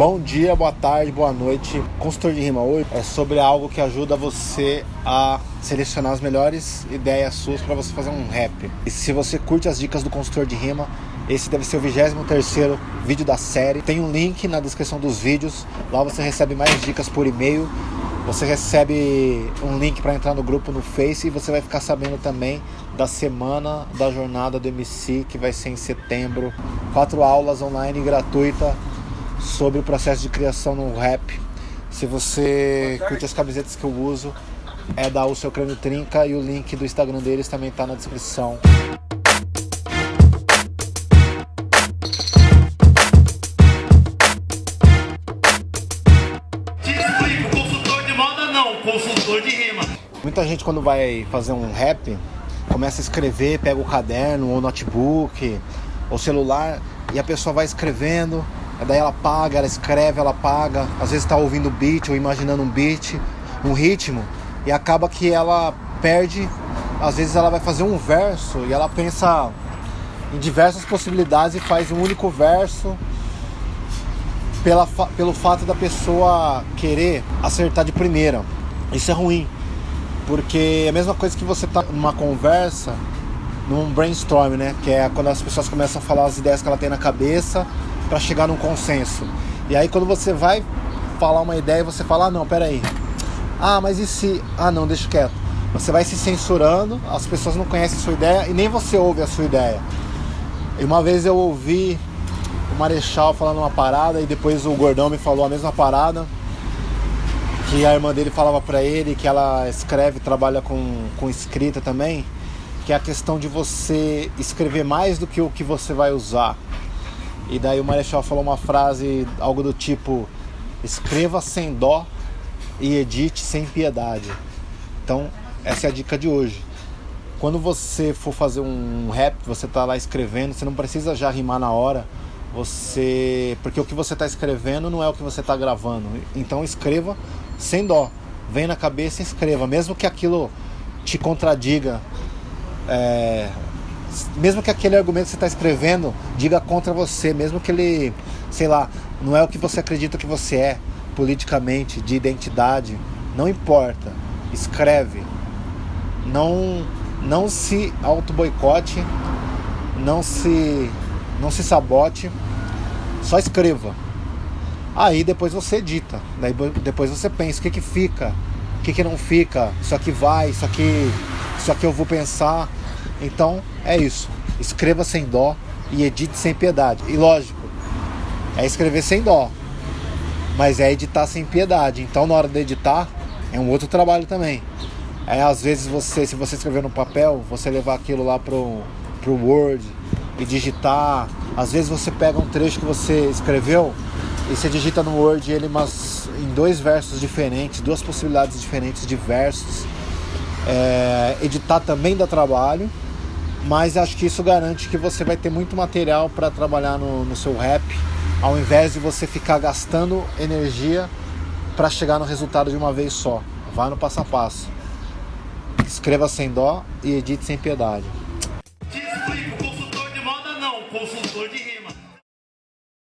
Bom dia, boa tarde, boa noite. Consultor de rima hoje é sobre algo que ajuda você a selecionar as melhores ideias suas para você fazer um rap. E se você curte as dicas do consultor de rima, esse deve ser o 23 vídeo da série. Tem um link na descrição dos vídeos. Lá você recebe mais dicas por e-mail. Você recebe um link para entrar no grupo no Face e você vai ficar sabendo também da semana da jornada do MC que vai ser em setembro. Quatro aulas online gratuita sobre o processo de criação no rap. Se você curte as camisetas que eu uso, é da O Seu Crânio Trinca e o link do Instagram deles também está na descrição. consultor de moda não, consultor de rima. Muita gente quando vai fazer um rap, começa a escrever, pega o caderno ou notebook ou celular e a pessoa vai escrevendo Daí ela paga, ela escreve, ela paga. Às vezes está ouvindo beat ou imaginando um beat, um ritmo, e acaba que ela perde. Às vezes ela vai fazer um verso e ela pensa em diversas possibilidades e faz um único verso pela, pelo fato da pessoa querer acertar de primeira. Isso é ruim, porque é a mesma coisa que você tá numa conversa, num brainstorm, né? Que é quando as pessoas começam a falar as ideias que ela tem na cabeça para chegar num consenso. E aí quando você vai falar uma ideia, você fala, ah não, peraí. Ah, mas e se. Ah não, deixa quieto. Você vai se censurando, as pessoas não conhecem a sua ideia e nem você ouve a sua ideia. E uma vez eu ouvi o Marechal falando uma parada e depois o Gordão me falou a mesma parada. Que a irmã dele falava para ele que ela escreve, trabalha com, com escrita também, que é a questão de você escrever mais do que o que você vai usar. E daí o Marechal falou uma frase, algo do tipo: escreva sem dó e edite sem piedade. Então, essa é a dica de hoje. Quando você for fazer um rap, você tá lá escrevendo, você não precisa já rimar na hora. Você, porque o que você está escrevendo não é o que você está gravando. Então escreva sem dó. Vem na cabeça e escreva, mesmo que aquilo te contradiga. É, mesmo que aquele argumento que você está escrevendo diga contra você, mesmo que ele, sei lá, não é o que você acredita que você é politicamente, de identidade, não importa. Escreve. Não não se auto boicote, não se não se sabote, só escreva. Aí depois você edita, daí depois você pensa o que que fica, o que que não fica, isso aqui vai, isso aqui, isso aqui eu vou pensar então é isso. Escreva sem dó e edite sem piedade. E lógico, é escrever sem dó, mas é editar sem piedade. Então na hora de editar é um outro trabalho também. É às vezes você, se você escrever no papel, você levar aquilo lá pro, pro Word e digitar. Às vezes você pega um trecho que você escreveu e você digita no Word ele mas em dois versos diferentes, duas possibilidades diferentes de versos. É, editar também dá trabalho mas acho que isso garante que você vai ter muito material para trabalhar no, no seu rap, ao invés de você ficar gastando energia para chegar no resultado de uma vez só. Vá no passo a passo. Escreva sem dó e edite sem piedade.